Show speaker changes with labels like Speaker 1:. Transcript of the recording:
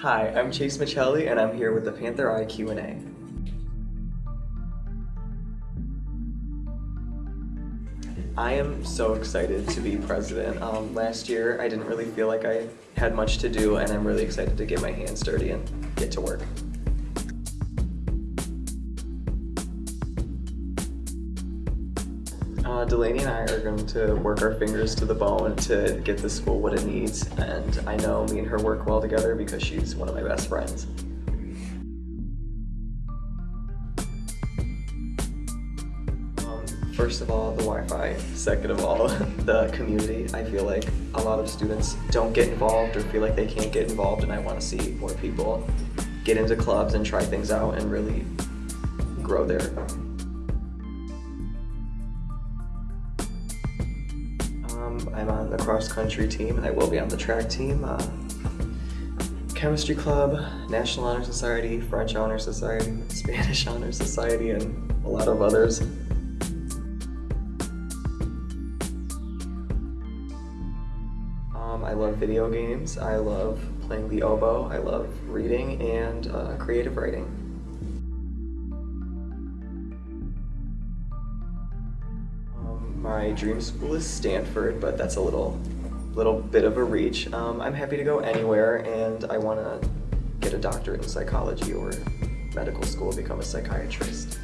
Speaker 1: Hi, I'm Chase Michelli and I'm here with the Panther Eye Q&A. I am so excited to be president. Um, last year I didn't really feel like I had much to do and I'm really excited to get my hands dirty and get to work. Uh, Delaney and I are going to work our fingers to the bone to get the school what it needs and I know me and her work well together because she's one of my best friends. Um, First of all, the Wi-Fi. Second of all, the community. I feel like a lot of students don't get involved or feel like they can't get involved and I want to see more people get into clubs and try things out and really grow their Um, I'm on the cross country team and I will be on the track team. Uh, chemistry club, National Honor Society, French Honor Society, Spanish Honor Society, and a lot of others. Um, I love video games. I love playing the oboe. I love reading and uh, creative writing. My dream school is Stanford, but that's a little, little bit of a reach. Um, I'm happy to go anywhere, and I want to get a doctorate in psychology or medical school, become a psychiatrist.